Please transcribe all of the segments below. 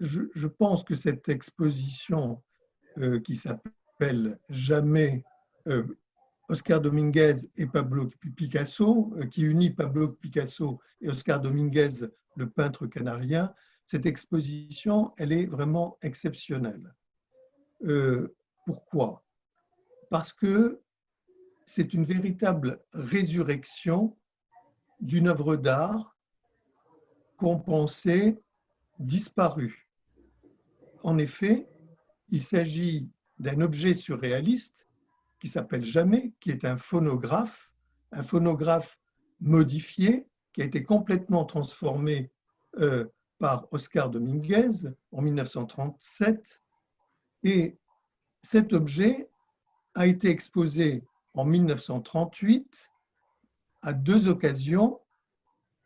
je, pense que cette exposition euh, qui s'appelle Jamais euh, Oscar Dominguez et Pablo Picasso, euh, qui unit Pablo Picasso et Oscar Dominguez, le peintre canarien, cette exposition, elle est vraiment exceptionnelle. pourquoi? Parce que c'est une véritable résurrection d'une œuvre d'art qu'on pensait disparue. En effet, il s'agit d'un objet surréaliste qui s'appelle Jamais, qui est un phonographe, un phonographe modifié, qui a été complètement transformé euh, par Oscar Dominguez en 1937. Et cet objet a été exposé en 1938 à deux occasions.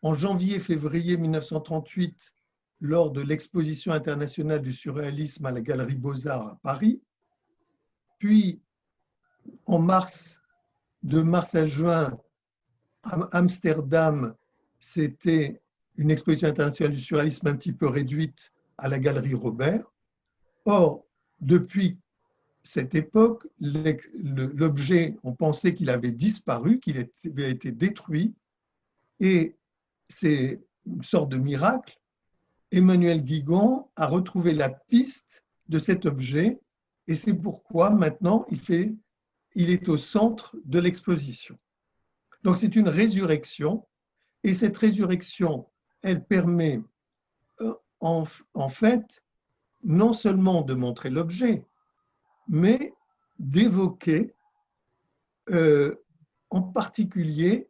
En janvier-février 1938, lors de l'exposition internationale du surréalisme à la Galerie Beaux-Arts à Paris, puis en mars, de mars à juin, à Amsterdam, c'était une exposition internationale du surréalisme un petit peu réduite à la Galerie Robert. Or, depuis cette époque, l'objet, on pensait qu'il avait disparu, qu'il avait été détruit, et c'est une sorte de miracle. Emmanuel Guigon a retrouvé la piste de cet objet, et c'est pourquoi maintenant il, est au centre de l'exposition. Donc c'est une résurrection, et cette résurrection, elle permet euh, en, en fait non seulement de montrer l'objet, mais d'évoquer euh, en particulier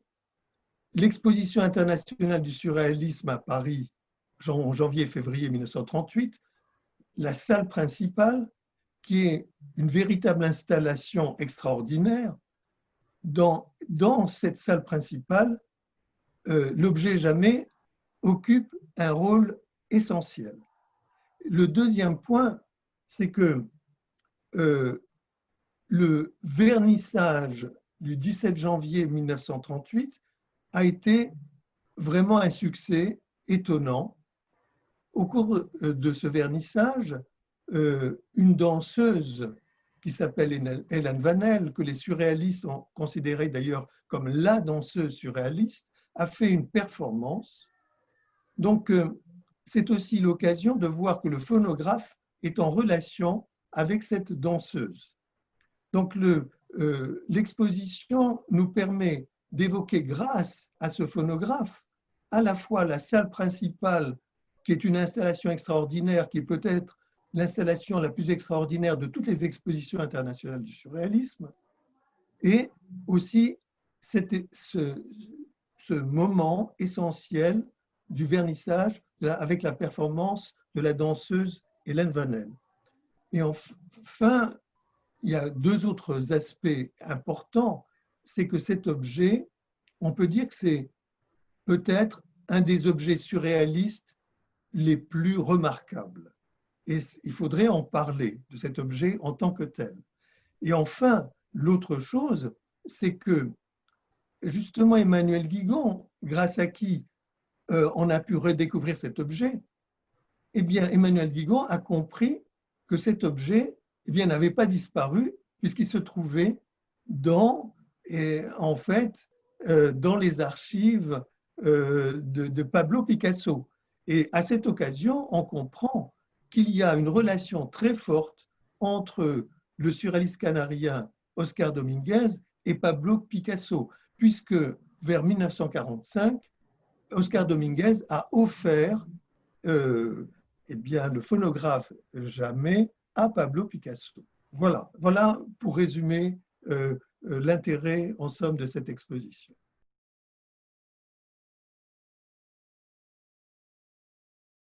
l'exposition internationale du surréalisme à Paris en janvier-février 1938, la salle principale, qui est une véritable installation extraordinaire. Dans, dans cette salle principale, euh, l'objet jamais occupe un rôle essentiel. Le deuxième point, c'est que euh, le vernissage du 17 janvier 1938 a été vraiment un succès étonnant. Au cours euh, de ce vernissage, euh, une danseuse qui s'appelle Hélène Vanel, que les surréalistes ont considérée d'ailleurs comme la danseuse surréaliste, a fait une performance. Donc, c'est aussi l'occasion de voir que le phonographe est en relation avec cette danseuse. Donc euh, l'exposition nous permet d'évoquer grâce à ce phonographe à la fois la salle principale, qui est une installation extraordinaire, qui est peut-être l'installation la plus extraordinaire de toutes les expositions internationales du surréalisme, et aussi ce, ce moment essentiel du vernissage avec la performance de la danseuse Hélène Vanel. Et enfin, il y a deux autres aspects importants. C'est que cet objet, on peut dire que c'est peut-être un des objets surréalistes les plus remarquables. Et il faudrait en parler de cet objet en tant que tel. Et enfin, l'autre chose, c'est que justement Emmanuel Guigon, grâce à qui euh, on a pu redécouvrir cet objet, eh bien Emmanuel Guigon a compris que cet objet eh bien, n'avait pas disparu puisqu'il se trouvait dans, et, en fait, euh, dans les archives euh, de, Pablo Picasso. Et à cette occasion, on comprend qu'il y a une relation très forte entre le surréaliste canarien Oscar Dominguez et Pablo Picasso, puisque vers 1945, Oscar Dominguez a offert euh, eh bien, le phonographe jamais à Pablo Picasso. Voilà, voilà pour résumer euh, euh, l'intérêt en somme de cette exposition.